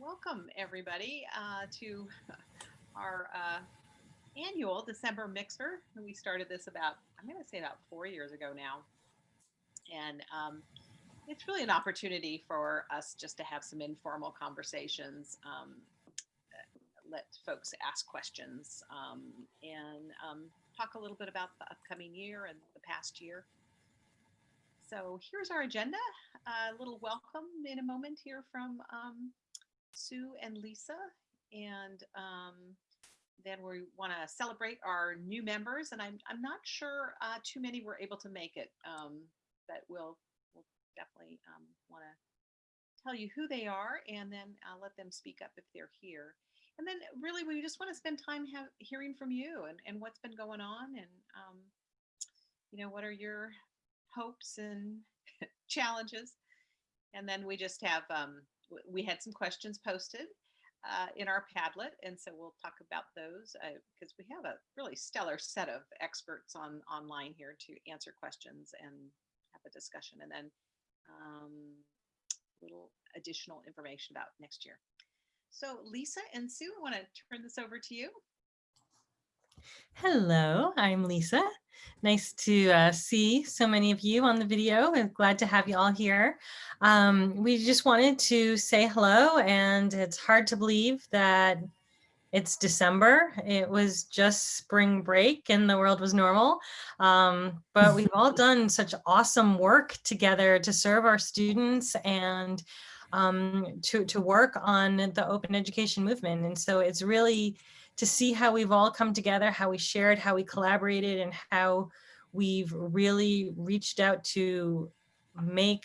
welcome everybody uh, to our uh, annual December Mixer. We started this about, I'm going to say about four years ago now. And um, it's really an opportunity for us just to have some informal conversations, um, let folks ask questions, um, and um, talk a little bit about the upcoming year and the past year. So here's our agenda. A little welcome in a moment here from um, Sue and Lisa. And um, then we want to celebrate our new members. And I'm, I'm not sure uh, too many were able to make it, um, but we'll, we'll definitely um, want to tell you who they are and then I'll let them speak up if they're here. And then really, we just want to spend time hearing from you and, and what's been going on and, um, you know, what are your hopes and challenges. And then we just have, um, we had some questions posted uh, in our Padlet. And so we'll talk about those because uh, we have a really stellar set of experts on online here to answer questions and have a discussion. And then um, little additional information about next year. So Lisa and Sue, I want to turn this over to you. Hello, I'm Lisa. Nice to uh, see so many of you on the video. I'm glad to have you all here. Um, we just wanted to say hello and it's hard to believe that it's December. It was just spring break and the world was normal. Um, but we've all done such awesome work together to serve our students and um, to, to work on the open education movement. And so it's really to see how we've all come together, how we shared, how we collaborated, and how we've really reached out to make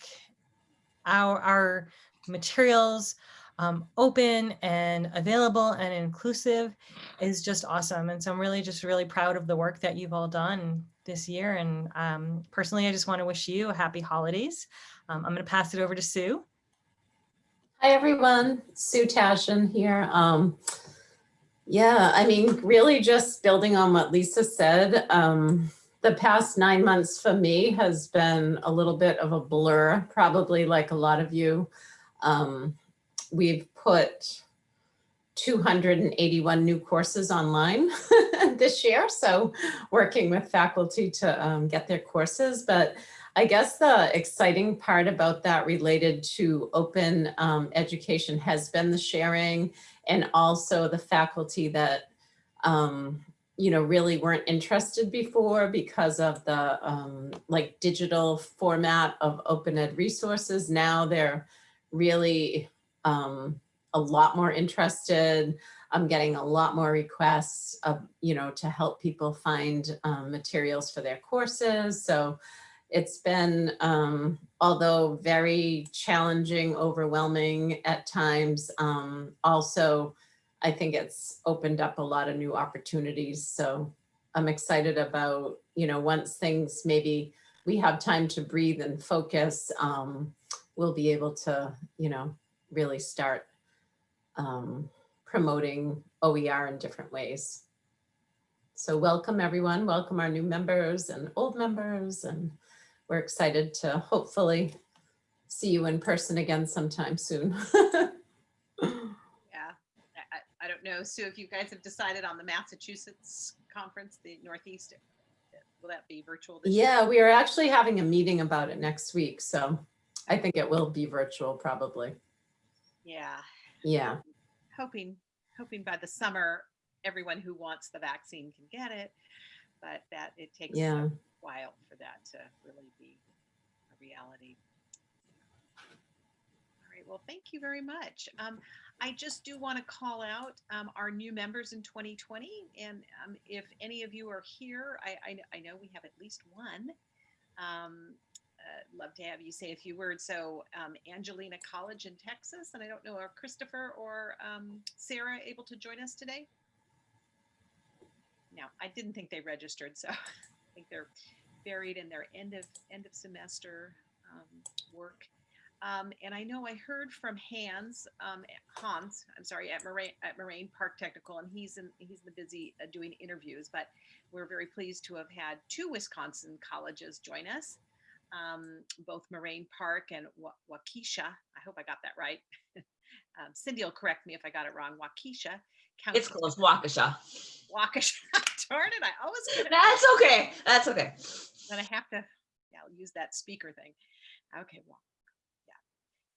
our, our materials um, open and available and inclusive is just awesome. And so I'm really just really proud of the work that you've all done this year. And um, personally, I just want to wish you a happy holidays. Um, I'm going to pass it over to Sue. Hi, everyone. Sue Tashin here. Yeah, I mean, really just building on what Lisa said, um, the past nine months for me has been a little bit of a blur, probably like a lot of you. Um, we've put 281 new courses online this year, so working with faculty to um, get their courses. But I guess the exciting part about that related to open um, education has been the sharing and also the faculty that, um, you know, really weren't interested before because of the um, like digital format of open ed resources. Now they're really um, a lot more interested. I'm getting a lot more requests of, you know, to help people find um, materials for their courses. So it's been, um, although very challenging, overwhelming at times, um, also, I think it's opened up a lot of new opportunities. So I'm excited about, you know, once things maybe we have time to breathe and focus, um, we'll be able to, you know, really start um, promoting OER in different ways. So welcome everyone, welcome our new members and old members and we're excited to hopefully see you in person again sometime soon. yeah, I, I, don't know, Sue, if you guys have decided on the Massachusetts conference, the Northeast, will that be virtual? yeah, year? we are actually having a meeting about it next week. So I think it will be virtual probably. Yeah. Yeah. Hoping, hoping by the summer, everyone who wants the vaccine can get it, but that it takes yeah while for that to really be a reality. All right, well, thank you very much. Um, I just do want to call out um, our new members in 2020. And um, if any of you are here, I, I, I, know we have at least one. Um, uh, love to have you say a few words. So um, Angelina College in Texas, and I don't know, are Christopher or um, Sarah able to join us today? No, I didn't think they registered, so I think they're buried in their end of end of semester um, work. Um, and I know I heard from Hans, um, Hans, I'm sorry, at Moraine, at Moraine Park Technical, and he's in he's in the busy uh, doing interviews. But we're very pleased to have had two Wisconsin colleges join us. um, both Moraine Park and Wa- Waukesha. I hope I got that right. um, Cindy will correct me if I got it wrong. Waukesha. It's close, Waukesha. Waukesha. Darn it! I always get it. That's okay. That's okay. Then I have to, yeah, I'll use that speaker thing. Okay, well, yeah.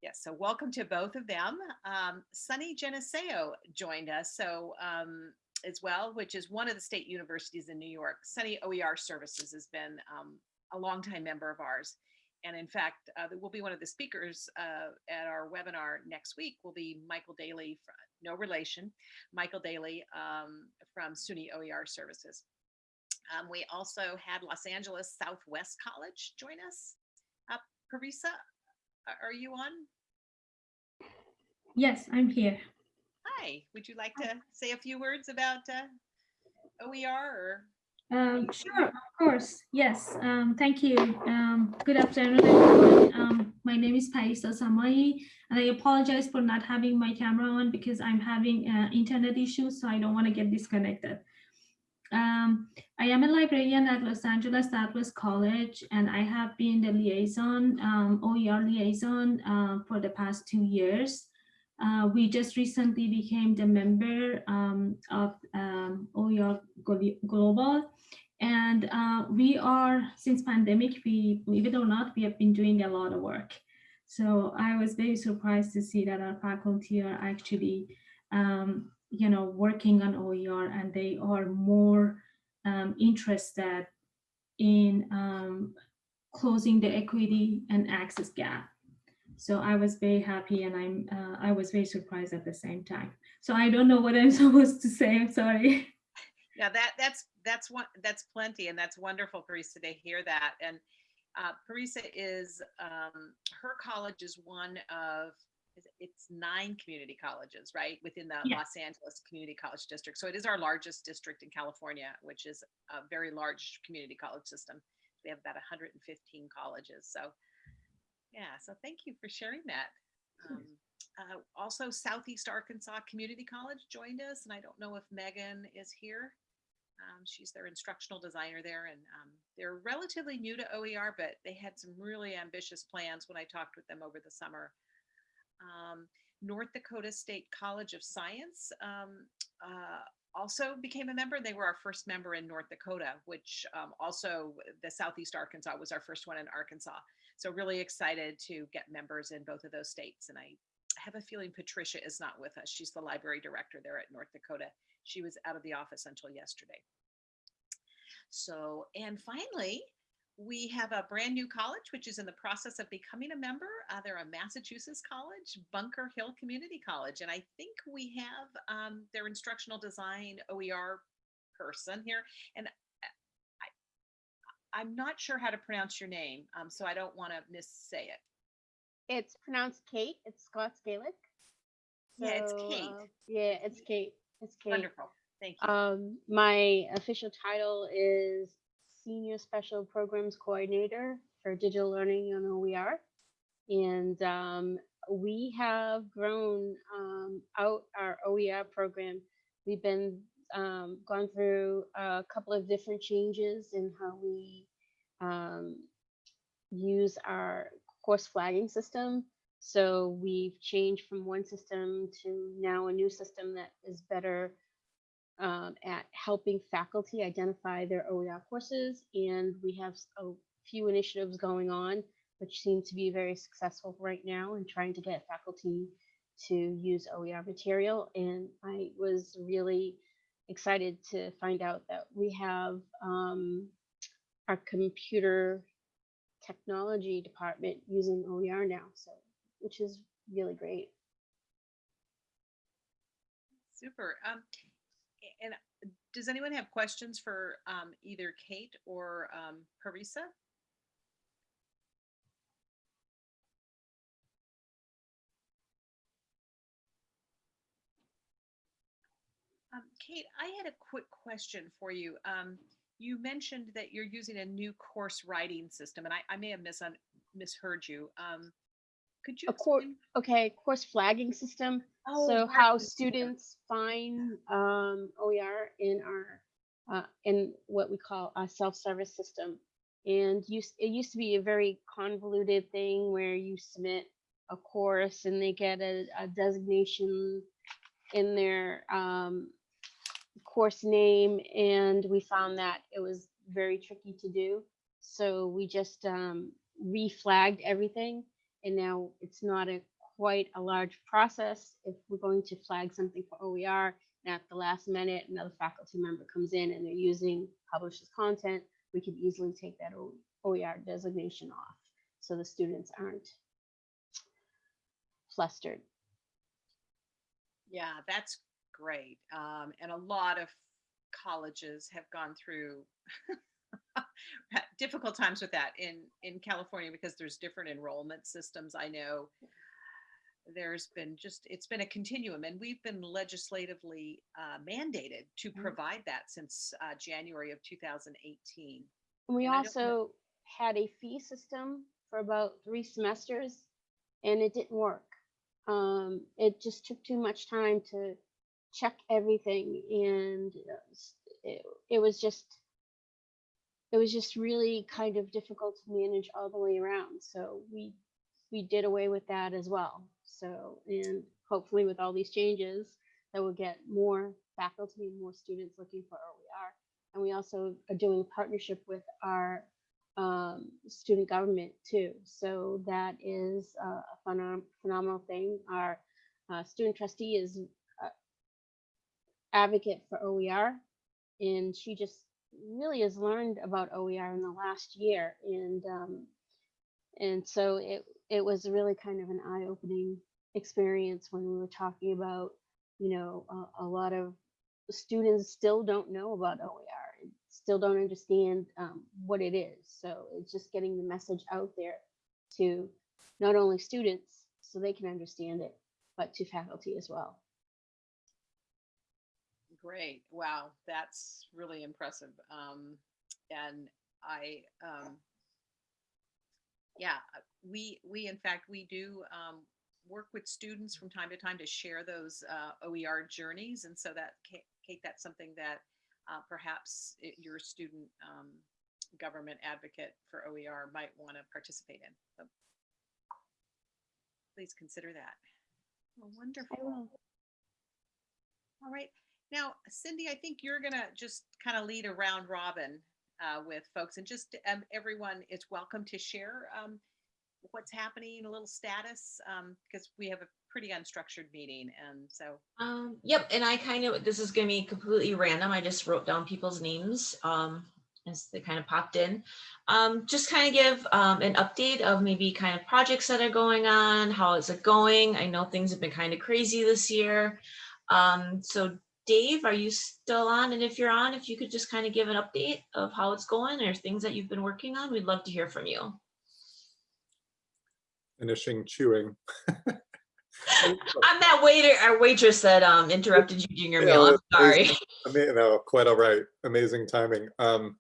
Yes, so welcome to both of them. Um, SUNY Geneseo joined us, so um, as well, which is one of the state universities in New York. SUNY OER Services has been um, a longtime member of ours. And in fact, uh, will be one of the speakers uh, at our webinar next week will be Michael Daly, fr- no relation, Michael Daly um, from SUNY OER Services. Um, we also had Los Angeles Southwest College join us. Uh, Parisa, are you on? Yes, I'm here. Hi, would you like to say a few words about uh, OER or? Um, sure, of course. Yes. Um, thank you. Um, good afternoon, everyone. Um, my name is Parisa Samai, and I apologize for not having my camera on because I'm having uh, internet issues, so I don't want to get disconnected. Um, I am a librarian at Los Angeles Southwest College, and I have been the liaison, um, OER liaison uh, for the past two years. Uh, we just recently became the member um, of um, OER Global. And uh, we are, since pandemic, we, believe it or not, we have been doing a lot of work. So I was very surprised to see that our faculty are actually, um, you know, working on OER and they are more um, interested in um, closing the equity and access gap. So I was very happy and I'm uh, I was very surprised at the same time. So I don't know what I'm supposed to say. I'm sorry. Yeah, that that's that's one that's plenty, and that's wonderful, Parisa, to hear that. And uh, Parisa is um, her college is one of, it's nine community colleges, right, within the. Los Angeles Community College District. So it is our largest district in California, which is a very large community college system. We have about 115 colleges. So yeah, so thank you for sharing that. Um, uh, also, Southeast Arkansas Community College joined us, and I don't know if Megan is here. Um, she's their instructional designer there, and um, they're relatively new to OER, but they had some really ambitious plans when I talked with them over the summer. Um, North Dakota State College of Science um, uh, also became a member. They were our first member in North Dakota, which um, also the Southeast Arkansas was our first one in Arkansas. So really excited to get members in both of those states. And I have a feeling Patricia is not with us. She's the library director there at North Dakota. She was out of the office until yesterday. So, and finally, we have a brand new college, which is in the process of becoming a member. Uh, they're a Massachusetts college, Bunker Hill Community College. And I think we have um, their instructional design OER person here. And I'm not sure how to pronounce your name, um, so I don't want to missay it. It's pronounced Kate. It's Scots Gaelic. Yeah, it's Kate. uh, yeah, it's Kate. It's Kate. Wonderful. Thank you. Um, my official title is Senior Special Programs Coordinator for Digital Learning on OER. And um, we have grown um, out our OER program. We've been um, gone through a couple of different changes in how we um, use our course flagging system. So we've changed from one system to now a new system that is better um, at helping faculty identify their OER courses. And we have a few initiatives going on, which seem to be very successful right now in trying to get faculty to use OER material. And I was really excited to find out that we have um, our computer technology department using OER now, so which is really great. Super. Um, and uh, does anyone have questions for um, either Kate or um, Parisa? Kate, I had a quick question for you. Um, you mentioned that you're using a new course writing system, and I, I may have misun- misheard you. Um, could you? Okay, course flagging system. Oh, so how students find um, OER in our uh, in what we call a self-service system, And used, it used to be a very convoluted thing where you submit a course and they get a, a designation in their um, course name. And we found that it was very tricky to do. So we just um, reflagged everything. And now it's not a quite a large process. If we're going to flag something for OER, and at the last minute, another faculty member comes in and they're using publishes content, we could easily take that OER designation off. So the students aren't flustered. Yeah, that's great. Um, and a lot of colleges have gone through difficult times with that in in California because there's different enrollment systems. I know there's been just it's been a continuum, and we've been legislatively uh, mandated to Mhm. provide that since uh, January of 2018. We And I don't know- also had a fee system for about three semesters and it didn't work. Um, it just took too much time to check everything and uh, it, it was just it was just really kind of difficult to manage all the way around. So we we did away with that as well. So and hopefully with all these changes that will get more faculty and more students looking for OER. And we also are doing a partnership with our um, student government too. So that is a a phenom- phenomenal thing. Our uh, student trustee is uh, advocate for OER, and she just really has learned about OER in the last year. And um, and so it it was really kind of an eye-opening experience when we were talking about, you know, a, a lot of students still don't know about OER, and still don't understand um, what it is. So it's just getting the message out there to not only students so they can understand it, but to faculty as well. Great. Wow, that's really impressive. Um, and I, um, yeah, we, we, in fact, we do, um, work with students from time to time to share those, uh, OER journeys. And so that, Kate, that's something that, uh, perhaps i- your student, um, government advocate for OER might want to participate in. So Please consider that. Oh, Wonderful. All right. Now, Cindy, I think you're gonna just kind of lead a round robin uh, with folks and just um, everyone is welcome to share um, what's happening, a little status, because we have a pretty unstructured meeting. And so, Um, yep, and I kind of, this is gonna be completely random. I just wrote down people's names um, as they kind of popped in. Um, just kind of give um, an update of maybe kind of projects that are going on, how is it going? I know things have been kind of crazy this year. Um, so Dave, are you still on? And if you're on, if you could just kind of give an update of how it's going or things that you've been working on, we'd love to hear from you. finishing chewing. I'm that waiter our waitress that um interrupted you during your Yeah, meal. I'm sorry. mean, no, quite all right. Amazing timing. Um,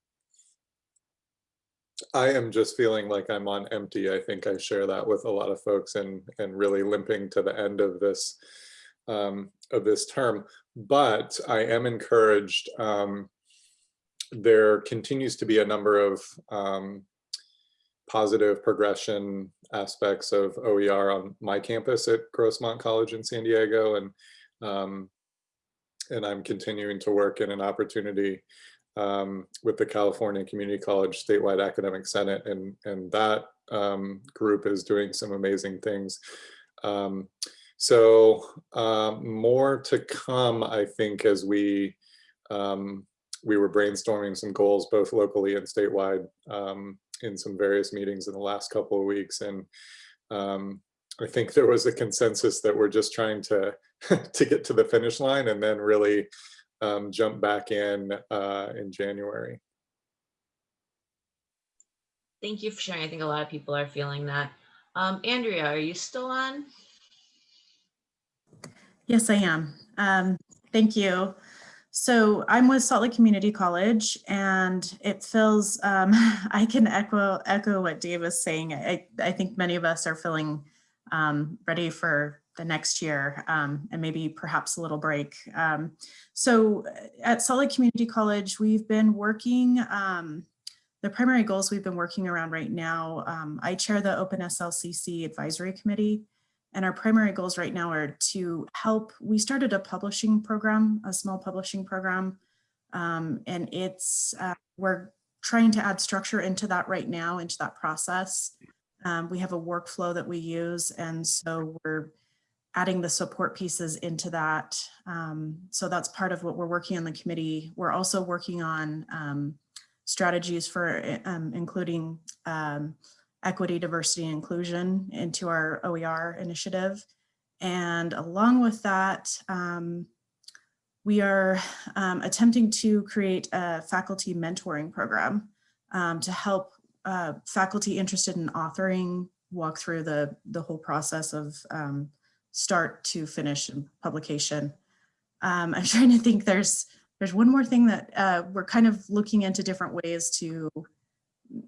I am just feeling like I'm on empty. I think I share that with a lot of folks and and really limping to the end of this um, of this term. But I am encouraged. Um, there continues to be a number of um, positive progression aspects of OER on my campus at Grossmont College in San Diego, and um, and I'm continuing to work in an opportunity um, with the California Community College Statewide Academic Senate, and and that um, group is doing some amazing things. Um, so um, more to come, I think, as we um, we were brainstorming some goals both locally and statewide um, in some various meetings in the last couple of weeks, and um, I think there was a consensus that we're just trying to to get to the finish line and then really um, jump back in uh, in January. Thank you for sharing. I think a lot of people are feeling that. Um, Andrea, are you still on? Yes, I am. Um, thank you. So I'm with Salt Lake Community College and it feels, um, I can echo, echo what Dave was saying. I, I think many of us are feeling um, ready for the next year um, and maybe perhaps a little break. Um, so at Salt Lake Community College, we've been working um, the primary goals we've been working around right now, um, I chair the Open SLCC Advisory Committee. And our primary goals right now are to help, we started a publishing program, a small publishing program. Um, and it's, uh, we're trying to add structure into that right now, into that process. Um, we have a workflow that we use. And so we're adding the support pieces into that. Um, so that's part of what we're working on the committee. We're also working on um, strategies for um, including um, equity, diversity, and inclusion into our OER initiative. And along with that, um, we are um, attempting to create a faculty mentoring program um, to help uh, faculty interested in authoring walk through the, the whole process of um, start to finish in publication. Um, I'm trying to think there's there's one more thing that uh, we're kind of looking into different ways to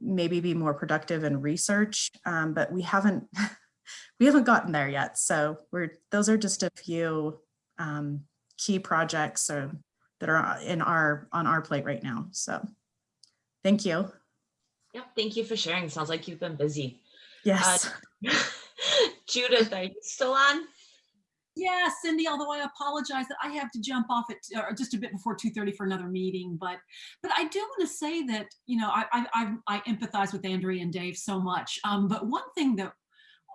maybe be more productive in research, um, but we haven't we haven't gotten there yet. So we're those are just a few um, key projects or, that are in our on our plate right now. So thank you. Yep, thank you for sharing. Sounds like you've been busy. Yes. Judith, are you still on? Yeah, Cindy, although I apologize that I have to jump off at uh, just a bit before 2.30 for another meeting, but but I do want to say that, you know, I, I, I, empathize with Andrea and Dave so much. Um, but one thing that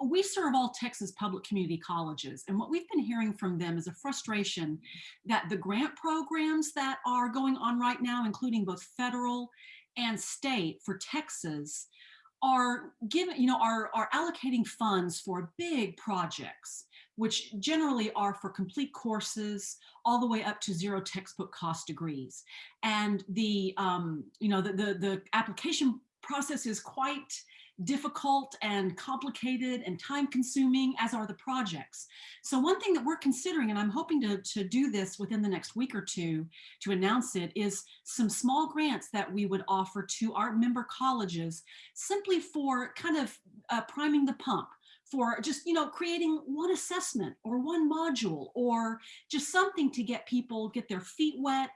we serve all Texas public community colleges, and what we've been hearing from them is a frustration that the grant programs that are going on right now, including both federal and state for Texas, are given, you know, are, are allocating funds for big projects which generally are for complete courses all the way up to zero textbook cost degrees. And the, um, you know, the, the, the application process is quite difficult and complicated and time consuming as are the projects. So one thing that we're considering, and I'm hoping to, to do this within the next week or two to announce it, is some small grants that we would offer to our member colleges simply for kind of uh, priming the pump for just, you know, creating one assessment or one module or just something to get people get their feet wet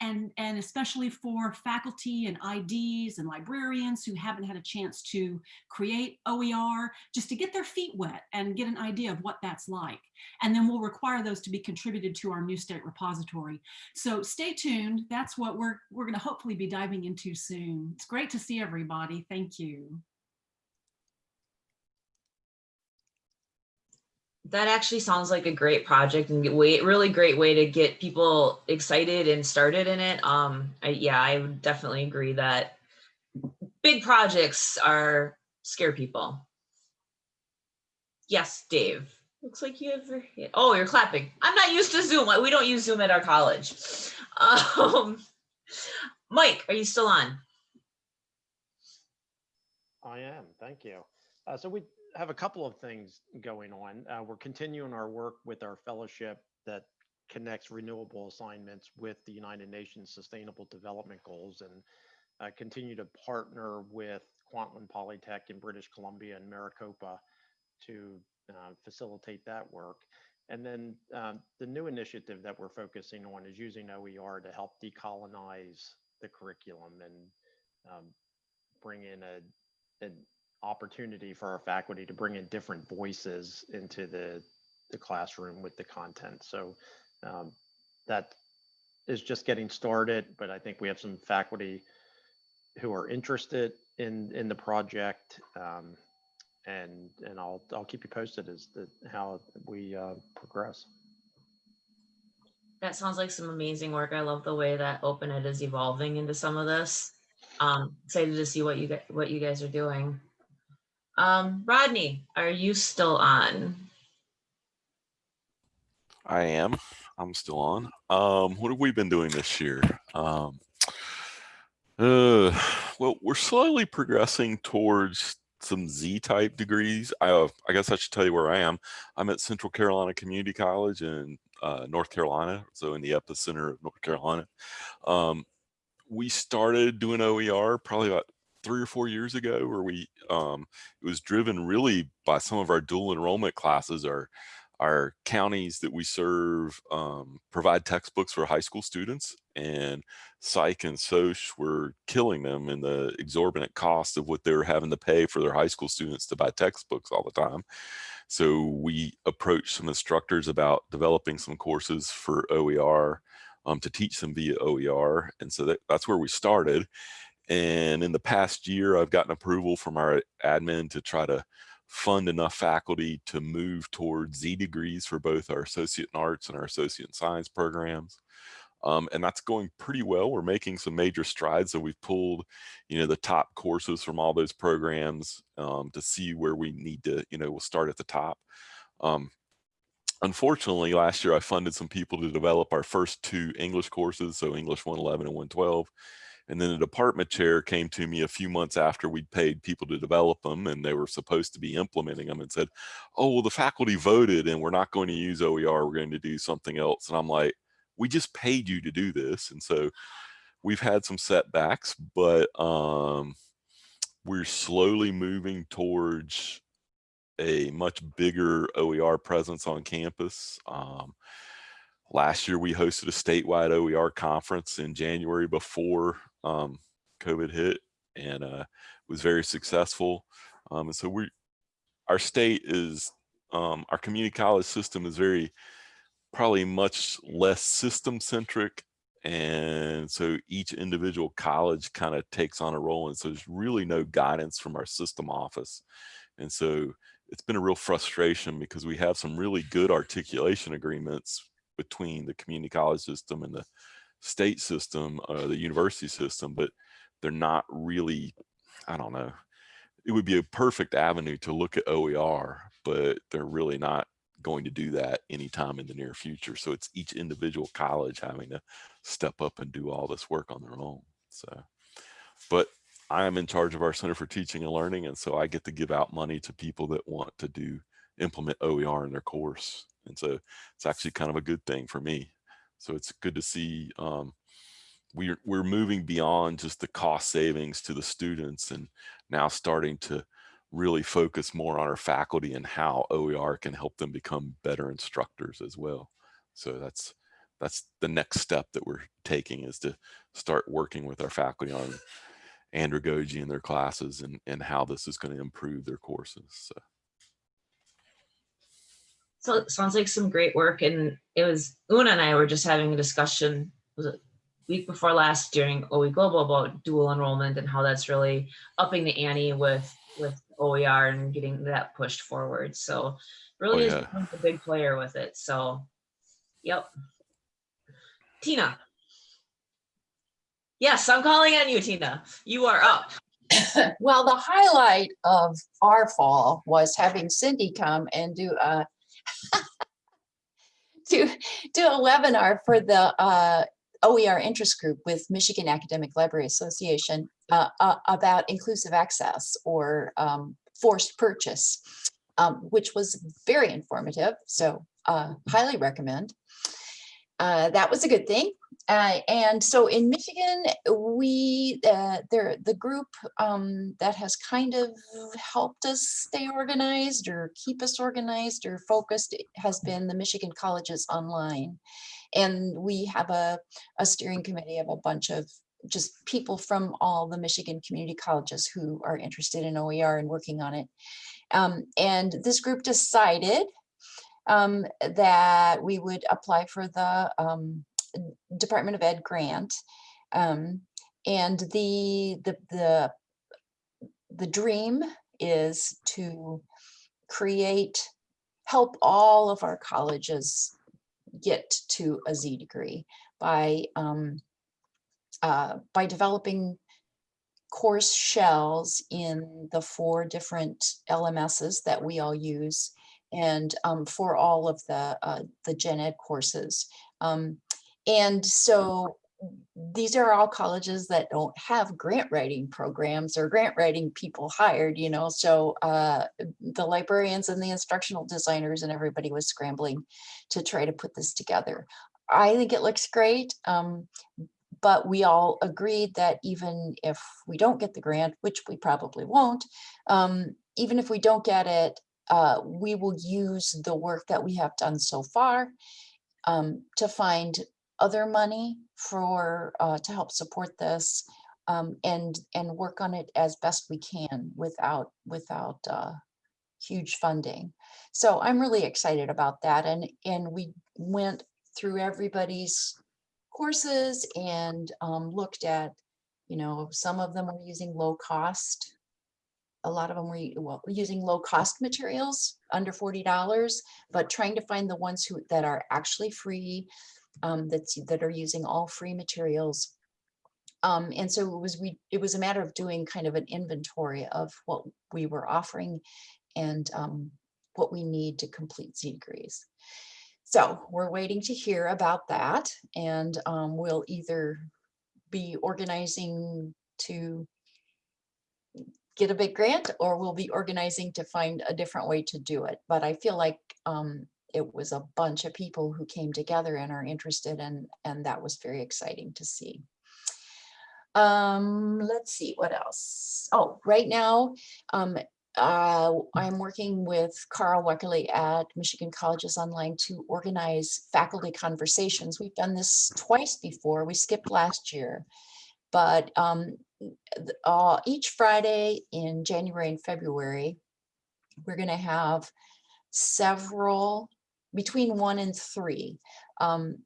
and, and especially for faculty and IDs and librarians who haven't had a chance to create OER, just to get their feet wet and get an idea of what that's like. And then we'll require those to be contributed to our new state repository. So stay tuned. That's what we're, we're going to hopefully be diving into soon. It's great to see everybody. Thank you. That actually sounds like a great project and way really great way to get people excited and started in it. Um I, yeah i would definitely agree that big projects are scare people. Yes dave. Looks like you have your oh you're clapping. I'm not used to zoom. We don't use zoom at our college. Um mike are you still on? I am. Thank you. Uh, so we have a couple of things going on. Uh, we're continuing our work with our fellowship that connects renewable assignments with the United Nations Sustainable Development Goals and uh, continue to partner with Kwantlen Polytech in British Columbia and Maricopa to uh, facilitate that work. And then um, the new initiative that we're focusing on is using OER to help decolonize the curriculum and um, bring in a, a opportunity for our faculty to bring in different voices into the, the classroom with the content. So um, that is just getting started, but I think we have some faculty who are interested in in the project, um, and and I'll I'll keep you posted as to how we uh, progress. That sounds like some amazing work. I love the way that OpenEd is evolving into some of this. Um, excited to see what you get what you guys are doing. Um, Rodney, are you still on? I am. I'm still on. Um, what have we been doing this year? Um, uh, well, we're slowly progressing towards some Z-type degrees. I, I guess I should tell you where I am. I'm at Central Carolina Community College in uh, North Carolina, so in the epicenter of North Carolina. Um, we started doing OER probably about three or four years ago where we um, it was driven really by some of our dual enrollment classes our our counties that we serve um, provide textbooks for high school students and psych and soc were killing them in the exorbitant cost of what they were having to pay for their high school students to buy textbooks all the time. So we approached some instructors about developing some courses for OER um, to teach them via OER. And so that, that's where we started. And in the past year, I've gotten approval from our admin to try to fund enough faculty to move towards Z degrees for both our associate in arts and our associate in science programs. Um, and that's going pretty well. We're making some major strides. So we've pulled, you know, the top courses from all those programs um, to see where we need to, you know, we'll start at the top. Um, unfortunately, last year I funded some people to develop our first two English courses, so English 111 and 112. And then the department chair came to me a few months after we'd paid people to develop them and they were supposed to be implementing them and said, oh, well, the faculty voted and we're not going to use OER, we're going to do something else. And I'm like, we just paid you to do this. And so we've had some setbacks, but um, we're slowly moving towards a much bigger OER presence on campus. Um, last year, we hosted a statewide OER conference in January before um, COVID hit and uh, was very successful. Um, and so we, our state is, um, our community college system is very, probably much less system centric. And so each individual college kind of takes on a role. And so there's really no guidance from our system office. And so it's been a real frustration because we have some really good articulation agreements between the community college system and the state system, uh, the university system, but they're not really, I don't know, it would be a perfect avenue to look at OER, but they're really not going to do that anytime in the near future. So it's each individual college having to step up and do all this work on their own. So, but I am in charge of our Center for Teaching and Learning. And so I get to give out money to people that want to do implement OER in their course. And so it's actually kind of a good thing for me. So it's good to see um, we're, we're moving beyond just the cost savings to the students and now starting to really focus more on our faculty and how OER can help them become better instructors as well. So that's that's the next step that we're taking is to start working with our faculty on andragogy in their classes and, and how this is going to improve their courses. So. So it sounds like some great work. And it was Una and I were just having a discussion was it week before last during OE Global about dual enrollment and how that's really upping the ante with with OER and getting that pushed forward. So really Oh, is a big player with it. So yep. Tina. Yes, I'm calling on you, Tina. You are up. Well, the highlight of our fall was having Cindy come and do a do, do a webinar for the uh, OER interest group with Michigan Academic Library Association uh, uh, about inclusive access or um, forced purchase, um, which was very informative. So uh, highly recommend. Uh, that was a good thing. Uh, and so in Michigan, we, uh, there, the group um, that has kind of helped us stay organized or keep us organized or focused has been the Michigan Colleges Online. And we have a, a steering committee of a bunch of just people from all the Michigan community colleges who are interested in OER and working on it. Um, and this group decided um, that we would apply for the um, Department of Ed grant. Um, and the, the, the, the dream is to create, help all of our colleges get to a Z degree by, um, uh, by developing course shells in the four different LMSs that we all use and um, for all of the, uh, the gen ed courses. Um, and so these are all colleges that don't have grant writing programs or grant writing people hired, you know, so uh, the librarians and the instructional designers and everybody was scrambling to try to put this together. I think it looks great, um, but we all agreed that even if we don't get the grant, which we probably won't, um, even if we don't get it, uh, we will use the work that we have done so far um, to find other money for, uh, to help support this um, and, and work on it as best we can without, without uh, huge funding. So I'm really excited about that. And, and we went through everybody's courses and um, looked at, you know, some of them were using low cost. A lot of them were well, using low cost materials under $40, but trying to find the ones who that are actually free, um, that's, that are using all free materials. Um, and so it was we it was a matter of doing kind of an inventory of what we were offering and um, what we need to complete Z degrees. So we're waiting to hear about that and um, we'll either be organizing to get a big grant or we'll be organizing to find a different way to do it. But I feel like um, it was a bunch of people who came together and are interested and, and that was very exciting to see. Um, let's see what else. Oh, right now, um, uh, I'm working with Carl Weckerly at Michigan Colleges Online to organize faculty conversations. We've done this twice before. We skipped last year, but um, uh, each Friday in January and February, we're going to have several, between one and three, um,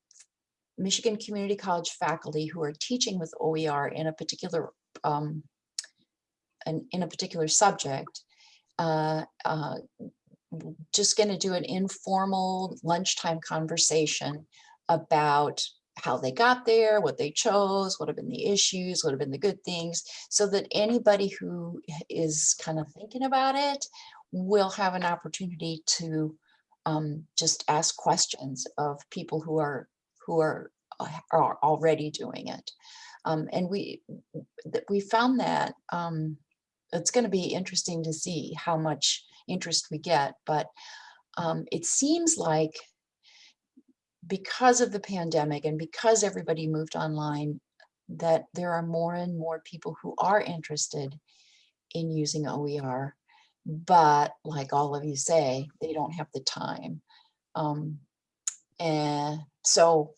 Michigan Community College faculty who are teaching with OER in a particular um, an, in a particular subject uh, uh, just going to do an informal lunchtime conversation about how they got there, what they chose, what have been the issues, what have been the good things, so that anybody who is kind of thinking about it will have an opportunity to um, just ask questions of people who are who are uh, are already doing it. Um, and we we found that um, it's going to be interesting to see how much interest we get, but um, it seems like because of the pandemic and because everybody moved online, that there are more and more people who are interested in using OER, but like all of you say, they don't have the time. Um, and so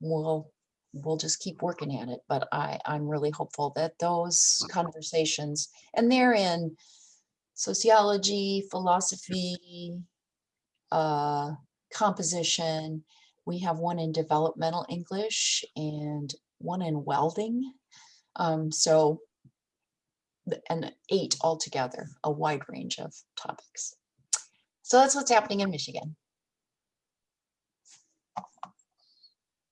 we'll we'll just keep working at it. But I, I'm really hopeful that those conversations, and they're in sociology, philosophy, uh, composition. We have one in developmental English and one in welding. Um, so, and eight altogether, a wide range of topics. So that's what's happening in Michigan.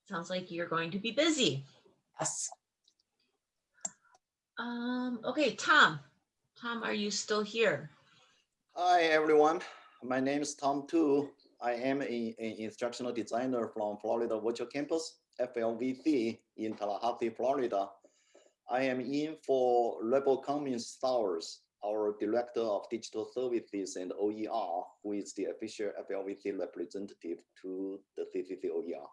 Sounds like you're going to be busy. Yes. Um, okay, Tom. Tom, are you still here? Hi, everyone. My name is Tom Tu. I am an instructional designer from Florida Virtual Campus, FLVC, in Tallahassee, Florida. I am in for Rebel Cummings Stowers, our Director of Digital Services and OER, who is the official FLVC representative to the CCC OER.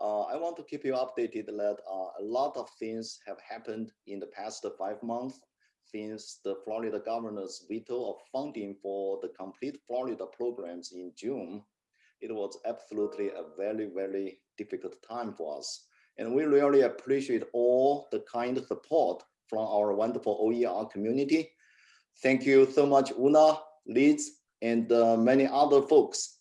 Uh, I want to keep you updated that uh, a lot of things have happened in the past five months since the Florida governor's veto of funding for the complete Florida programs in June. It was absolutely a very, very difficult time for us. And we really appreciate all the kind support from our wonderful OER community. Thank you so much, Una, Liz, and uh, many other folks.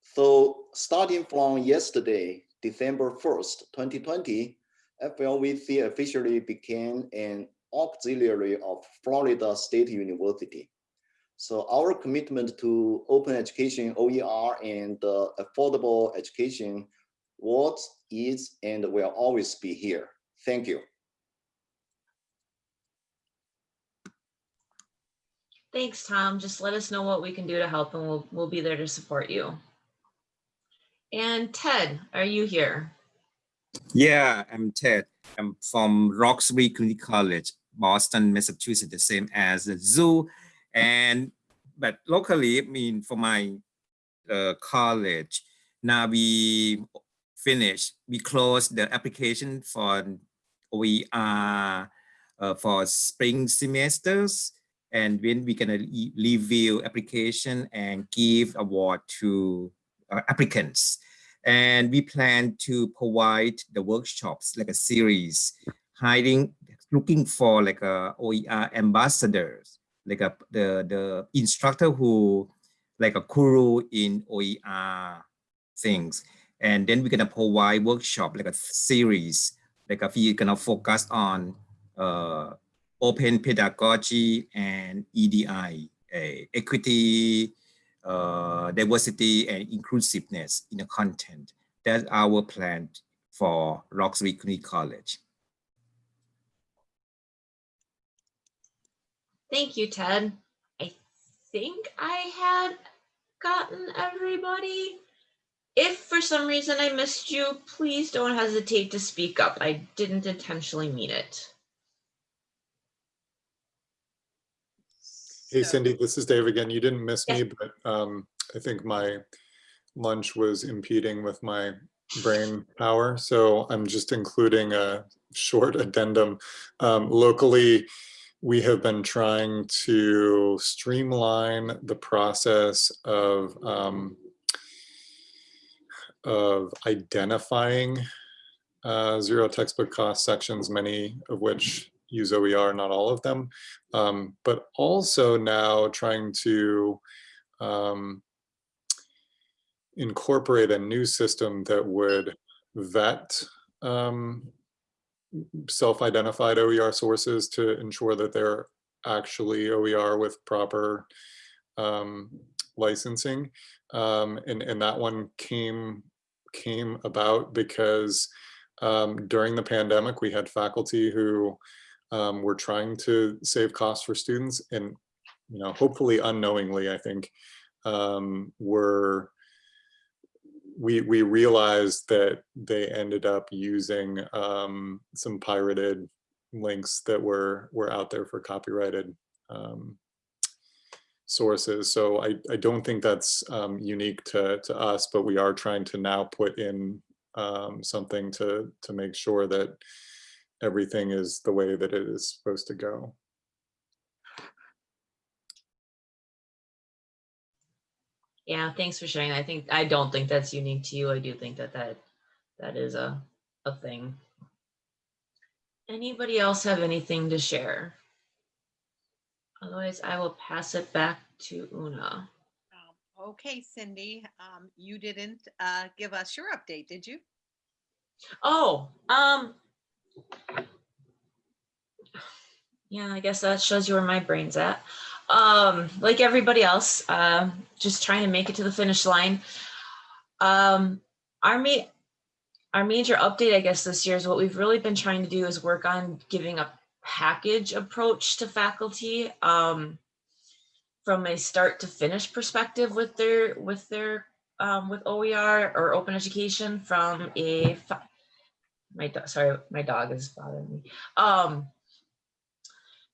So starting from yesterday, December 1st, 2020, FLVC officially became an auxiliary of Florida State University. So our commitment to open education, OER, and uh, affordable education was, is, and will always be here. Thank you. Thanks, Tom. Just let us know what we can do to help and we'll, we'll be there to support you. And Ted, are you here? Yeah, I'm Ted. I'm from Roxbury Community College, Boston, Massachusetts, the same as the zoo. And but locally, I mean, for my uh, college, now we finished, we closed the application for we are uh, for spring semesters. And when we're gonna review application and give award to uh, applicants. And we plan to provide the workshops like a series, hiding, looking for like a OER ambassadors, like a the the instructor who like a guru in OER things. And then we're gonna provide workshop like a series, like a we're gonna focus on uh, open pedagogy and EDI, uh, equity, uh, diversity and inclusiveness in the content. That's our plan for Roxbury Community College. Thank you, Ted. I think I had gotten everybody. If for some reason I missed you, please don't hesitate to speak up. I didn't intentionally mean it. Hey Cindy, this is Dave again. You didn't miss me, but um, I think my lunch was impeding with my brain power. So I'm just including a short addendum. Um, Locally, we have been trying to streamline the process of um, of identifying uh, zero textbook cost sections, many of which use OER, not all of them, um, but also now trying to um, incorporate a new system that would vet um, self-identified OER sources to ensure that they're actually OER with proper um, licensing. Um, and, and that one came came about because um, during the pandemic, we had faculty who um, were trying to save costs for students and, you know, hopefully unknowingly, I think, um, were we we realized that they ended up using um, some pirated links that were were out there for copyrighted um, sources. So I, I don't think that's um, unique to, to us, but we are trying to now put in um, something to, to make sure that everything is the way that it is supposed to go. Yeah, thanks for sharing. I think, I don't think that's unique to you. I do think that that, that is a, a thing. Anybody else have anything to share? Otherwise, I will pass it back to Una. Um, Okay, Cindy, um, you didn't uh, give us your update, did you? Oh, um. Yeah, I guess that shows you where my brain's at. Um, like everybody else, um, just trying to make it to the finish line. Um, our ma- our major update, I guess, this year is what we've really been trying to do is work on giving a package approach to faculty. Um, from a start to finish perspective with their with their um, with OER or open education from a my sorry my dog is bothering me um,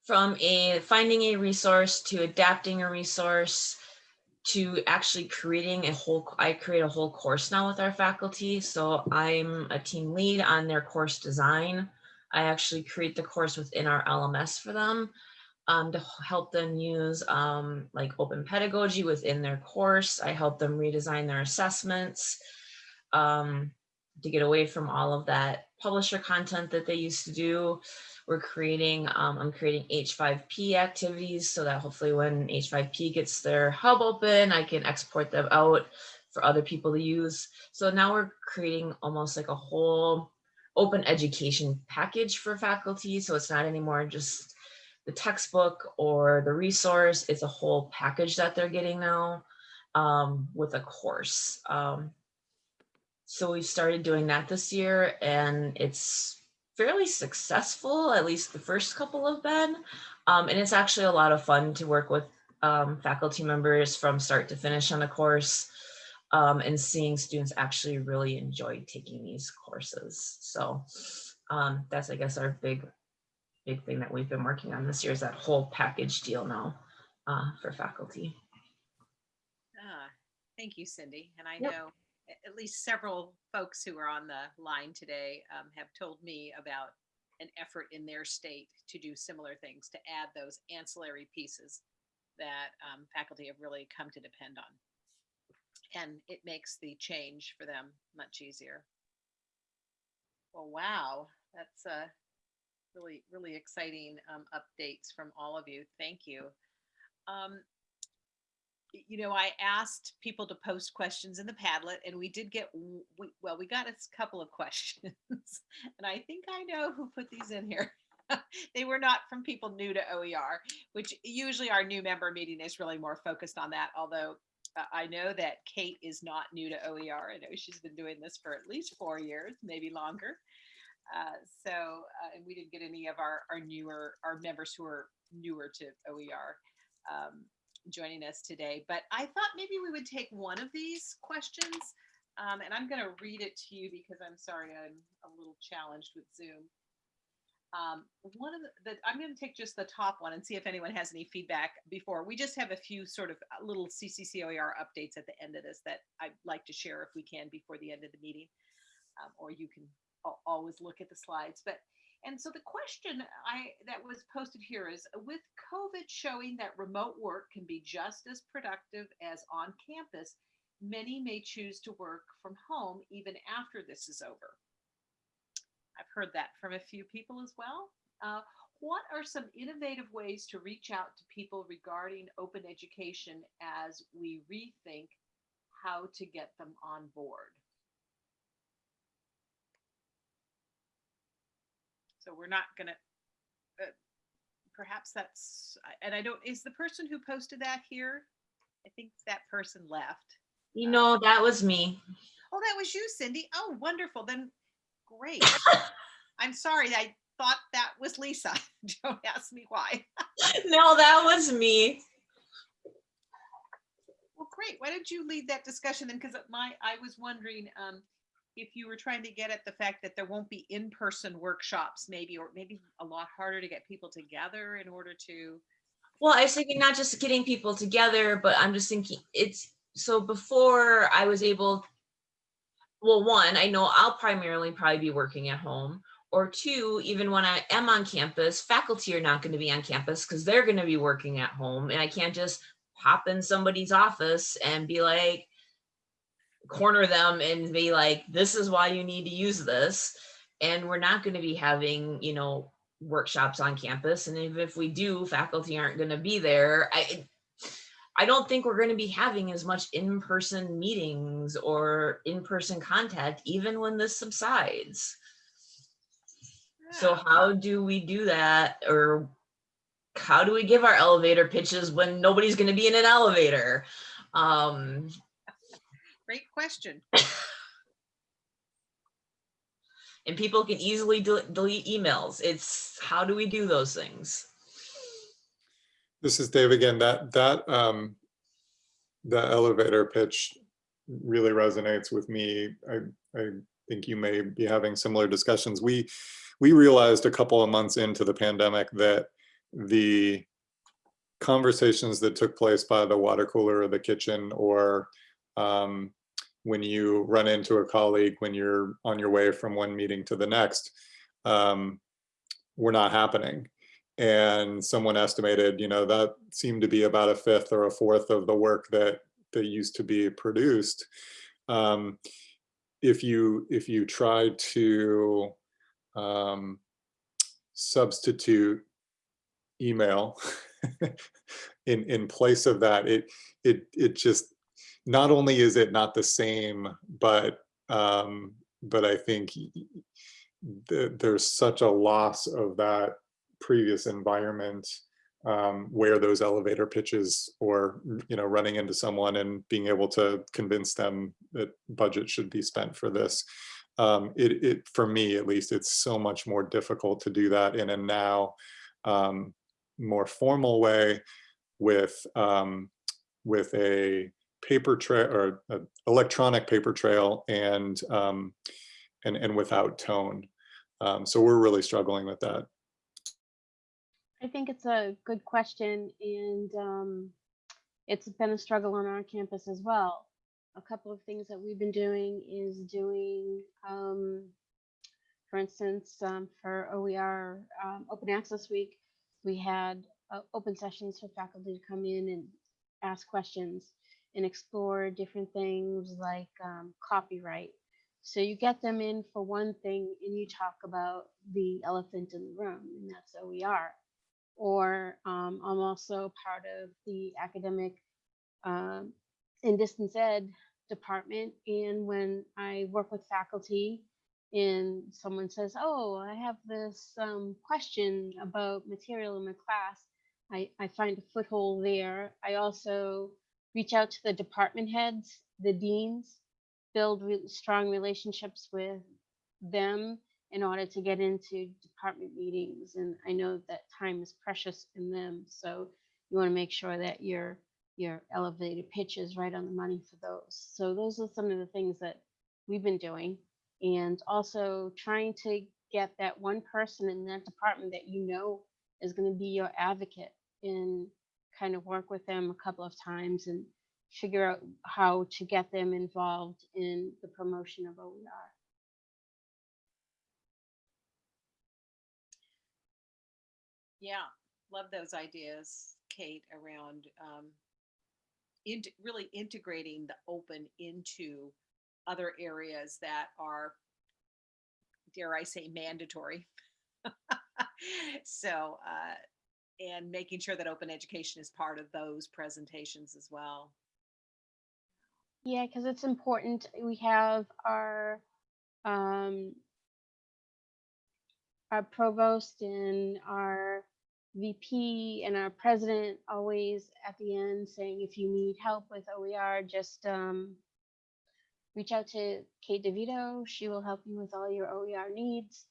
from a finding a resource to adapting a resource to actually creating a whole I create a whole course now with our faculty so I'm a team lead on their course design I actually create the course within our LMS for them um, to help them use um, like open pedagogy within their course. I help them redesign their assessments um, to get away from all of that publisher content that they used to do. We're creating, um, I'm creating H5P activities so that hopefully when H5P gets their hub open, I can export them out for other people to use. So now we're creating almost like a whole open education package for faculty. So it's not anymore just the textbook or the resource. It's a whole package that they're getting now um, with a course. Um, so we started doing that this year and it's fairly successful, at least the first couple have been. Um, and it's actually a lot of fun to work with um, faculty members from start to finish on the course um, and seeing students actually really enjoy taking these courses. So um, that's, I guess, our big big thing that we've been working on this year is that whole package deal now uh, for faculty. Ah, Thank you, Cindy. And I Yep. know at least several folks who are on the line today um, have told me about an effort in their state to do similar things, to add those ancillary pieces that um, faculty have really come to depend on. And it makes the change for them much easier. Well, wow, that's uh, really, really exciting um, updates from all of you. Thank you. Um, you know, I asked people to post questions in the Padlet, and we did get, we, well, we got a couple of questions, and I think I know who put these in here. they were not from people new to OER, which usually our new member meeting is really more focused on that. Although I know that Kate is not new to OER. I know she's been doing this for at least four years, maybe longer. Uh, so, uh, and we didn't get any of our, our newer, our members who are newer to OER um, joining us today. But I thought maybe we would take one of these questions. Um, and I'm going to read it to you because I'm sorry, I'm a little challenged with Zoom. Um, one of the, the I'm going to take just the top one and see if anyone has any feedback before. We just have a few sort of uh, little CCCOER updates at the end of this that I'd like to share if we can before the end of the meeting. Um, or you can always look at the slides. But and so the question I that was posted here is with COVID showing that remote work can be just as productive as on campus, many may choose to work from home even after this is over. I've heard that from a few people as well. Uh, what are some innovative ways to reach out to people regarding open education as we rethink how to get them on board? So we're not gonna, uh, perhaps that's, and I don't, is the person who posted that here? I think that person left. You know, that was me. Oh, that was you, Cindy. Oh, wonderful. Then, great. I'm sorry. I thought that was Lisa. Don't ask me why. No, that was me. Well, great. Why don't you lead that discussion then? Because my, I was wondering um, if you were trying to get at the fact that there won't be in-person workshops, maybe, or maybe a lot harder to get people together in order to. Well, I was thinking not just getting people together, but I'm just thinking it's so before I was able. Well, one, I know I'll primarily probably be working at home. Or two, even when I am on campus, faculty are not going to be on campus because they're going to be working at home. And I can't just pop in somebody's office and be like, corner them and be like, this is why you need to use this. And we're not going to be having, you know, workshops on campus. And even if we do, faculty aren't going to be there. I, I don't think we're going to be having as much in-person meetings or in-person contact, even when this subsides. So how do we do that? Or how do we give our elevator pitches when nobody's going to be in an elevator? Um, Great question. and people can easily del- delete emails. It's how do we do those things? This is Dave again. That, that, um, the elevator pitch really resonates with me. I, I think you may be having similar discussions. We, we realized a couple of months into the pandemic that the conversations that took place by the water cooler or the kitchen or um, when you run into a colleague when you're on your way from one meeting to the next um, were not happening and someone estimated you know that seemed to be about a fifth or a fourth of the work that that used to be produced. Um, if you if you try to um, substitute email in in place of that it it it just not only is it not the same but um but i think th there's such a loss of that previous environment um, where those elevator pitches or you know running into someone and being able to convince them that budget should be spent for this. Um, it, it for me at least it's so much more difficult to do that in a now um, more formal way with um, with a paper trail or a electronic paper trail and um, and and without tone. Um, so we're really struggling with that I think it's a good question, and um, it's been a struggle on our campus as well. A couple of things that we've been doing is doing, um, for instance, um, for OER um, Open Access Week, we had uh, open sessions for faculty to come in and ask questions. and explore different things like um, copyright. So you get them in for one thing and you talk about the elephant in the room, and that's OER. Or um, I'm also part of the academic um, and distance ed department. And when I work with faculty and someone says, oh, I have this um, question about material in my class, I, I find a foothold there. I also reach out to the department heads, the deans, build re- strong relationships with them in order to get into department meetings. And I know that time is precious in them. So you want to make sure that your your elevated pitch is right on the money for those. So those are some of the things that we've been doing. And also trying to get that one person in that department that you know is going to be your advocate and kind of work with them a couple of times and figure out how to get them involved in the promotion of OER. Yeah, love those ideas, Kate, around um, int- really integrating the open into other areas that are, dare I say, mandatory. so, uh, and making sure that open education is part of those presentations as well. Yeah, because it's important. We have our um, our provost and our VP and our president always at the end saying, if you need help with OER, just um, reach out to Kate DeVito. She will help you with all your OER needs.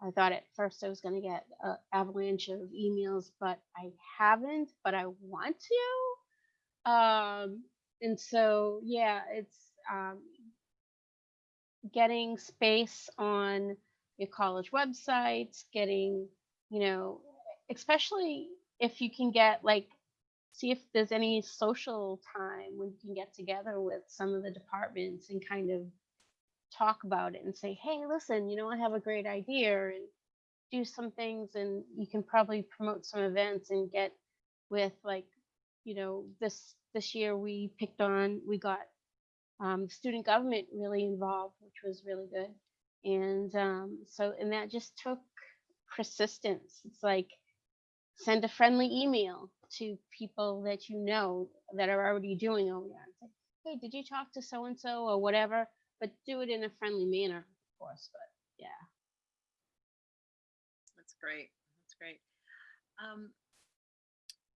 I thought at first I was going to get an avalanche of emails, but I haven't, but I want to. Um, and so, yeah, it's um, getting space on your college websites, getting, you know, especially if you can get like, see if there's any social time when you can get together with some of the departments and kind of talk about it and say, hey, listen, you know, I have a great idea and do some things and you can probably promote some events and get with like, you know, this this year we picked on, we got um, student government really involved, which was really good. And um, so, and that just took persistence. It's like send a friendly email to people that you know that are already doing OER. It's like, hey, did you talk to so and so or whatever? But do it in a friendly manner, of course. But yeah. That's great. That's great. Um,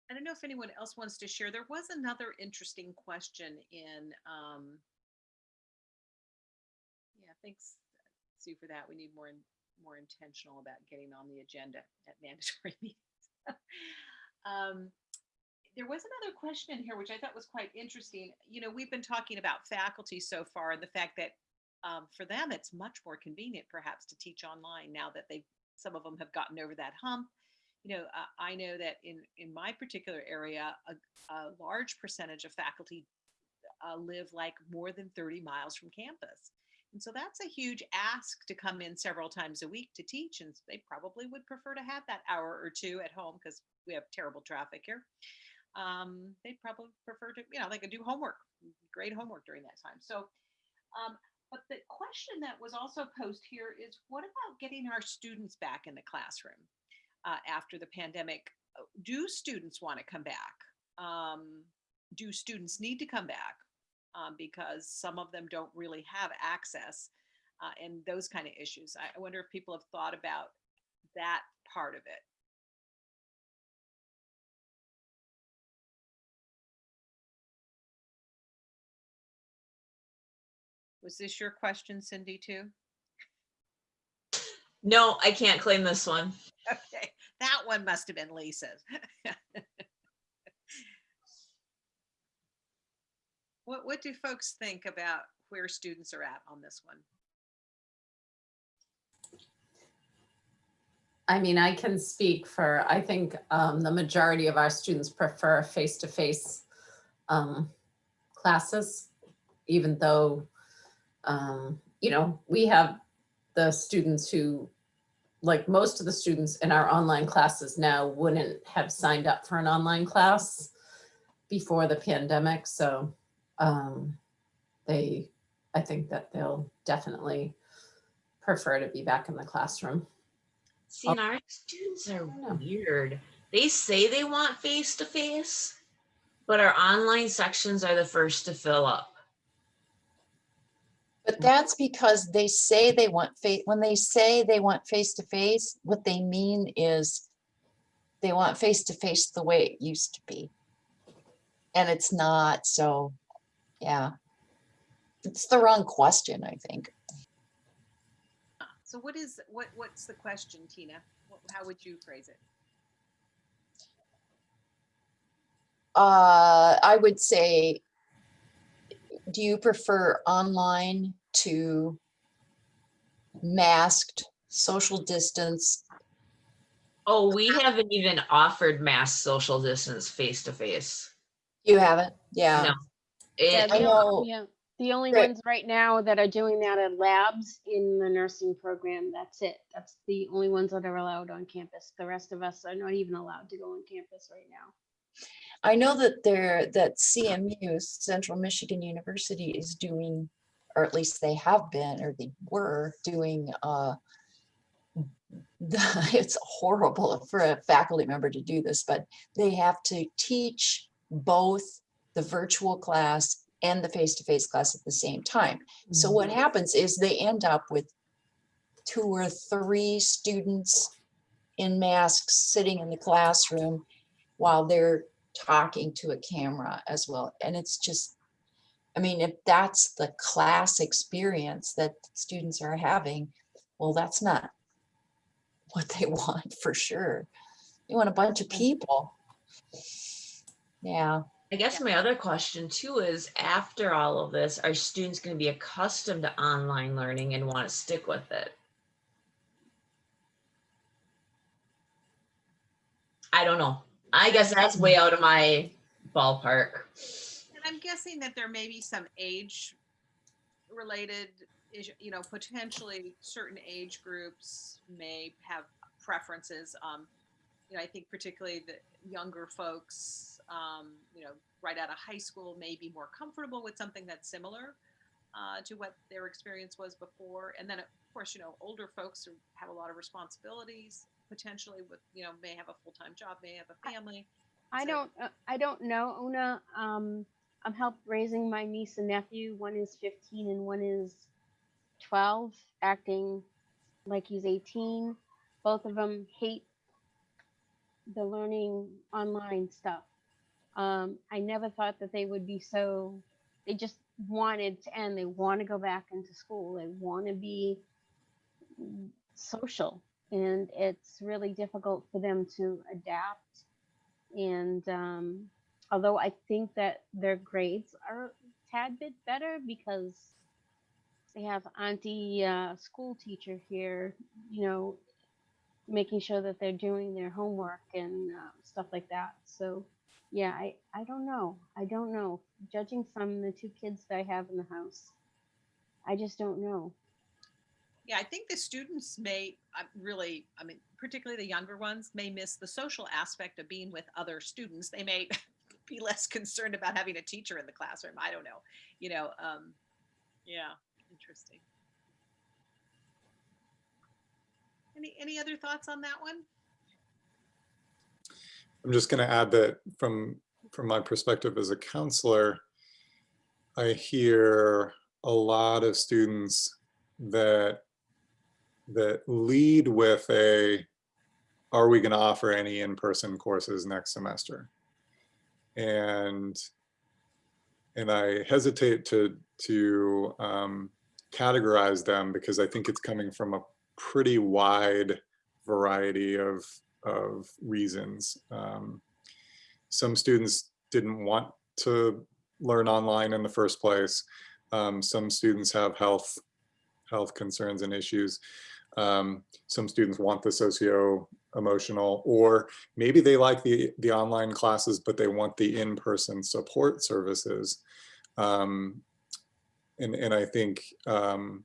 I don't know if anyone else wants to share. There was another interesting question in, um, yeah, thanks, For that. We need more, more intentional about getting on the agenda at mandatory meetings. Um, There was another question in here, which I thought was quite interesting. You know, we've been talking about faculty so far and the fact that um, for them, it's much more convenient perhaps to teach online now that they, some of them have gotten over that hump you know, uh, I know that in in my particular area, a, a large percentage of faculty uh, live like more than 30 miles from campus. And so that's a huge ask to come in several times a week to teach. And they probably would prefer to have that hour or two at home because we have terrible traffic here. Um, they'd probably prefer to, you know, they could do homework, great homework during that time. So, um, but the question that was also posed here is what about getting our students back in the classroom? uh, after the pandemic. Uh, do students want to come back? Um, do students need to come back? Um, because some of them don't really have access uh, and those kind of issues. I wonder if people have thought about that part of it. Was this your question, Cindy, too? No, I can't claim this one. Okay, that one must have been Lisa's. What, what do folks think about where students are at on this one? I mean, I can speak for, I think um, the majority of our students prefer face-to-face um, classes, even though, um, you know, we have the students who, like most of the students in our online classes now wouldn't have signed up for an online class before the pandemic. So um, they, I think that they'll definitely prefer to be back in the classroom. See, and our students are weird. They say they want face to face, but our online sections are the first to fill up. But that's because they say they want face, when they say they want face to face, what they mean is they want face to face the way it used to be. And it's not, so, yeah. It's the wrong question, I think. So what is, what, what's the question, Tina? What- How would you phrase it? Uh, I would say, do you prefer online to masked, social distance? Oh, we haven't even offered mass social distance face to face. You haven't? Yeah. No. Yeah, It, the, know- only, yeah, the only Right. ones right now that are doing that are labs in the nursing program. That's it. That's the only ones that are allowed on campus. The rest of us are not even allowed to go on campus right now. I know that there, that CMU, Central Michigan University is doing, or at least they have been, or they were doing, uh, the- it's horrible for a faculty member to do this, but they have to teach both the virtual class and the face-to-face class at the same time. So what mm-hmm. happens is they end up with two or three students in masks sitting in the classroom while they're talking to a camera as well. And it's just, I mean, if that's the class experience that students are having, well, that's not what they want for sure. They want a bunch of people. Yeah. I guess my other question too is after all of this, are students going to be accustomed to online learning and want to stick with it? I don't know. I guess that's way out of my ballpark. And I'm guessing that there may be some age related, you know, potentially certain age groups may have preferences. Um, you know, I think particularly the younger folks, um, you know, right out of high school may be more comfortable with something that's similar uh, to what their experience was before. And then, of course, you know, older folks who have a lot of responsibilities, potentially with, you know, may have a full-time job, may have a family. I So- don't, uh, I don't know, Una. Um, I'm help raising my niece and nephew. One is 15 and one is 12, acting like he's 18. Both of them hate the learning online stuff. Um, I never thought that they would be so, they just wanted to end. They want to go back into school. They want to be social. And it's really difficult for them to adapt and um, although I think that their grades are a tad bit better because they have auntie uh, school teacher here, you know, making sure that they're doing their homework and uh, stuff like that. So, yeah, I, I don't know. I don't know. Judging from the two kids that I have in the house, I just don't know. Yeah, I think the students may uh, really, I mean, particularly the younger ones, may miss the social aspect of being with other students. They may be less concerned about having a teacher in the classroom. I don't know. You know, um, yeah, interesting. Any any other thoughts on that one? I'm just going to add that from from my perspective as a counselor, I hear a lot of students that that lead with a are we going to offer any in-person courses next semester? And and I hesitate to to um, categorize them because I think it's coming from a pretty wide variety of of reasons. Um, some students didn't want to learn online in the first place. Um, some students have health health concerns and issues. Um, some students want the socio emotional or maybe they like the the online classes but they want the in-person support services um, and and I think um,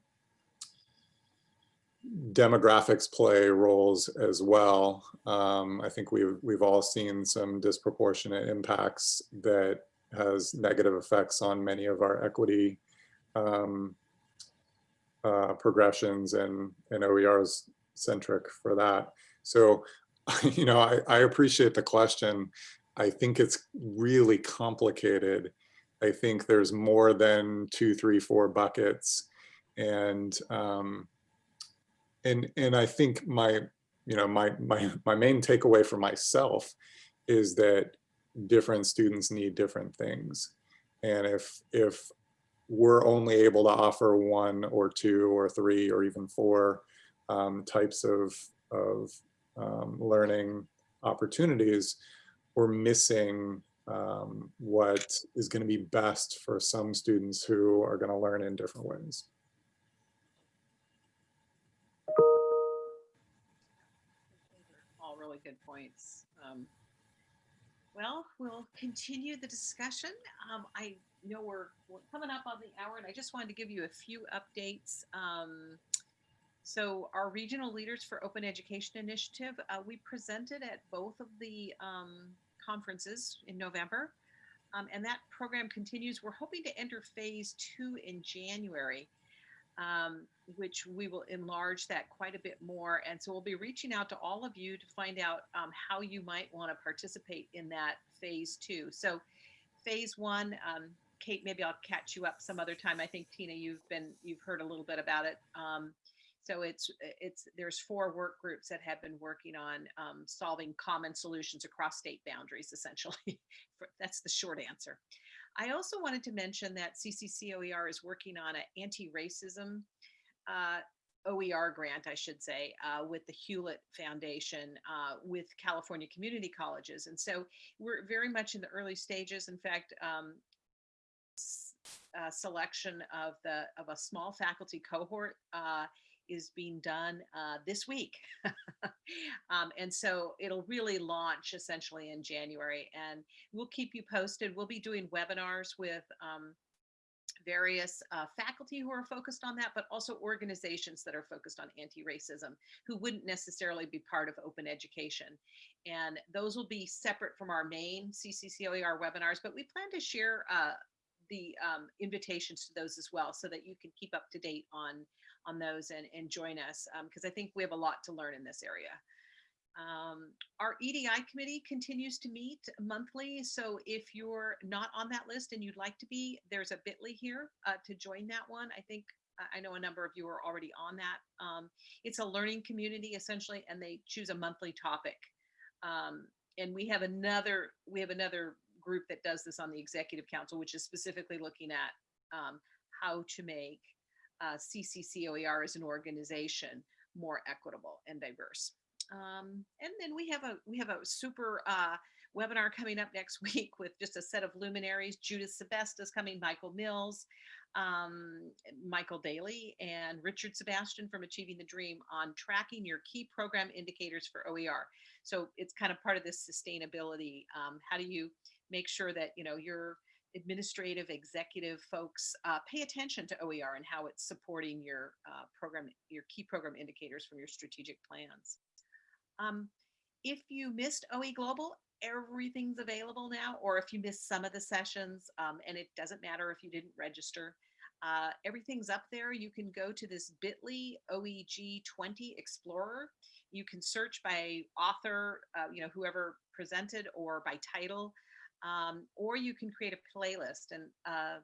demographics play roles as well. Um, I think we've we've all seen some disproportionate impacts that has negative effects on many of our equity um, uh, progressions and, and OERs centric for that. So, you know, I, I appreciate the question. I think it's really complicated. I think there's more than two, three, four buckets. And, um, and, and I think my, you know, my, my, my main takeaway for myself is that different students need different things. And if, if we're only able to offer one or two or three or even four um, types of, of um, learning opportunities, we're missing um, what is going to be best for some students who are going to learn in different ways. Really good points. Um, well, we'll continue the discussion. Um, I know we're, we're coming up on the hour and I just wanted to give you a few updates. Um, so our regional leaders for open education initiative, uh, we presented at both of the um, conferences in November. Um, and that program continues. We're hoping to enter phase two in January, um, which we will enlarge that quite a bit more. And so we'll be reaching out to all of you to find out um, how you might want to participate in that phase two. So phase one, um, Kate, maybe I'll catch you up some other time. I think Tina, you've been, you've heard a little bit about it. Um, so it's, it's, there's four work groups that have been working on um, solving common solutions across state boundaries, essentially. That's the short answer. I also wanted to mention that CCCOER is working on an anti-racism uh, OER grant, I should say, uh, with the Hewlett Foundation, uh, with California community colleges. And so we're very much in the early stages. In fact, um, uh, selection of the of a small faculty cohort uh, is being done uh, this week. um, and so it'll really launch essentially in January and we'll keep you posted. We'll be doing webinars with um, various uh, faculty who are focused on that, but also organizations that are focused on anti-racism who wouldn't necessarily be part of open education. And those will be separate from our main CCCOER webinars, but we plan to share uh, the um, invitations to those as well so that you can keep up to date on on those and, and join us because um, I think we have a lot to learn in this area. Um, our EDI committee continues to meet monthly. So if you're not on that list and you'd like to be, there's a bit.ly here uh, to join that one. I think I know a number of you are already on that. Um, it's a learning community essentially, and they choose a monthly topic. Um, and we have another we have another group that does this on the executive council, which is specifically looking at um, how to make uh, CCCOER as an organization more equitable and diverse. Um, and then we have a we have a super uh, webinar coming up next week with just a set of luminaries. Judith Sebesta's coming, Michael Mills, um, Michael Daly, and Richard Sebastian from Achieving the Dream on tracking your key program indicators for OER. So it's kind of part of this sustainability. Um, how do you make sure that you know your administrative executive folks uh, pay attention to OER and how it's supporting your uh, program, your key program indicators from your strategic plans. Um, if you missed OE Global, everything's available now, or if you missed some of the sessions, um, and it doesn't matter if you didn't register, uh, everything's up there. You can go to this bit.ly OEG20 Explorer. You can search by author, uh, you know, whoever presented or by title um, or you can create a playlist. And uh,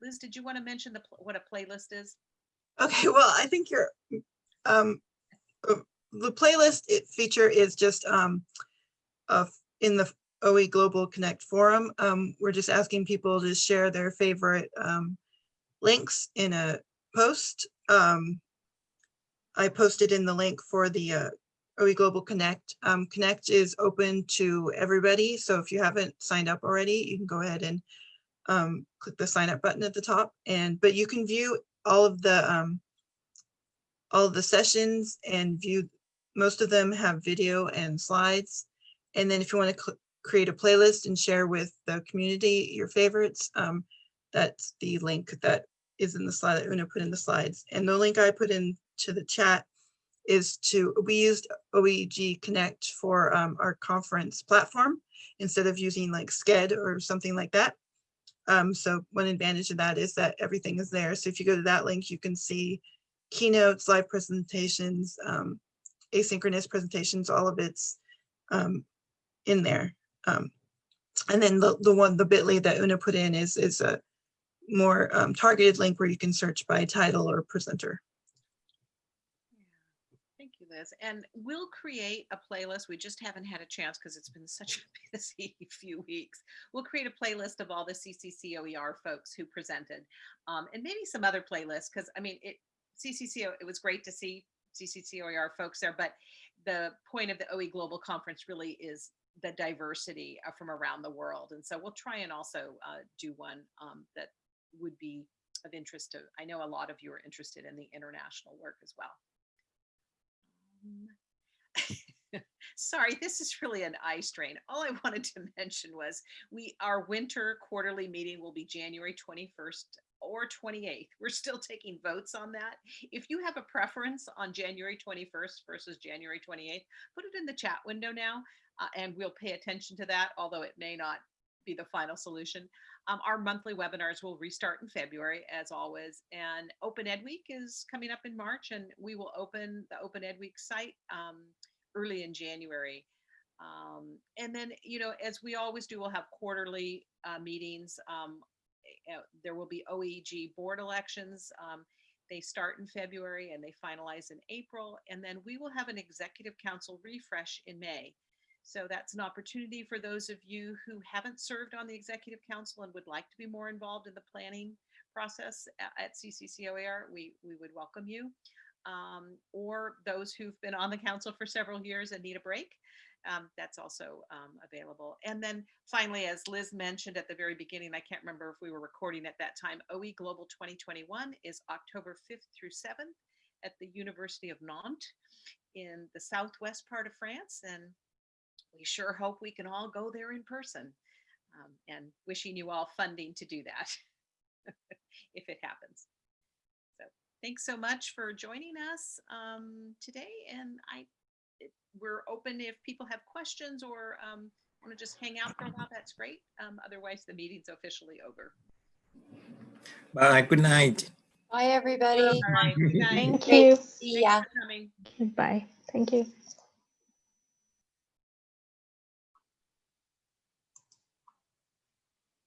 Liz, did you want to mention the what a playlist is? Okay, well, I think you're um, uh, the playlist feature is just um, uh, in the OE Global Connect forum. Um, we're just asking people to share their favorite um, links in a post. Um, I posted in the link for the uh, OE Global Connect. Um, Connect is open to everybody. So if you haven't signed up already, you can go ahead and um, click the sign up button at the top. And but you can view all of the um, all of the sessions and view most of them have video and slides. And then if you want to create a playlist and share with the community your favorites, um, that's the link that is in the slide that Una put in the slides. And the link I put into the chat is to, we used OEG Connect for um, our conference platform instead of using like Sched or something like that. Um, so one advantage of that is that everything is there. So if you go to that link, you can see keynotes, live presentations, um, asynchronous presentations, all of it's um, in there. Um, and then the, the one, the bit.ly that Una put in is, is a more um, targeted link where you can search by title or presenter. Liz. And we'll create a playlist. We just haven't had a chance because it's been such a busy few weeks. We'll create a playlist of all the CCCOER folks who presented um, and maybe some other playlists because I mean, it CCCO, it was great to see CCCOER folks there, but the point of the OE Global Conference really is the diversity uh, from around the world. And so we'll try and also uh, do one um, that would be of interest to, I know a lot of you are interested in the international work as well. Um, Sorry, this is really an eye strain. All I wanted to mention was we, our winter quarterly meeting will be January 21st or 28th. We're still taking votes on that. If you have a preference on January 21st versus January 28th, put it in the chat window now uh, and we'll pay attention to that, although it may not be the final solution. Um, our monthly webinars will restart in February, as always, and Open Ed Week is coming up in March, and we will open the Open Ed Week site um, early in January. Um, and then, you know, as we always do, we'll have quarterly uh, meetings. Um, uh, there will be OEG board elections. Um, they start in February and they finalize in April. And then we will have an executive council refresh in May. So that's an opportunity for those of you who haven't served on the executive council and would like to be more involved in the planning process at CCCOER, we, we would welcome you. Um, or those who've been on the council for several years and need a break, um, that's also um, available. And then finally, as Liz mentioned at the very beginning, I can't remember if we were recording at that time, OE Global 2021 is October 5th through 7th at the University of Nantes in the southwest part of France. And we sure hope we can all go there in person um, and wishing you all funding to do that if it happens. So thanks so much for joining us um, today. And I, it, we're open if people have questions or um, want to just hang out for a while, that's great. Um, otherwise, the meeting's officially over. Bye. Good night. Bye, everybody. All right, good night. Thank you. to See ya. Thanks for coming. Bye. Thank you.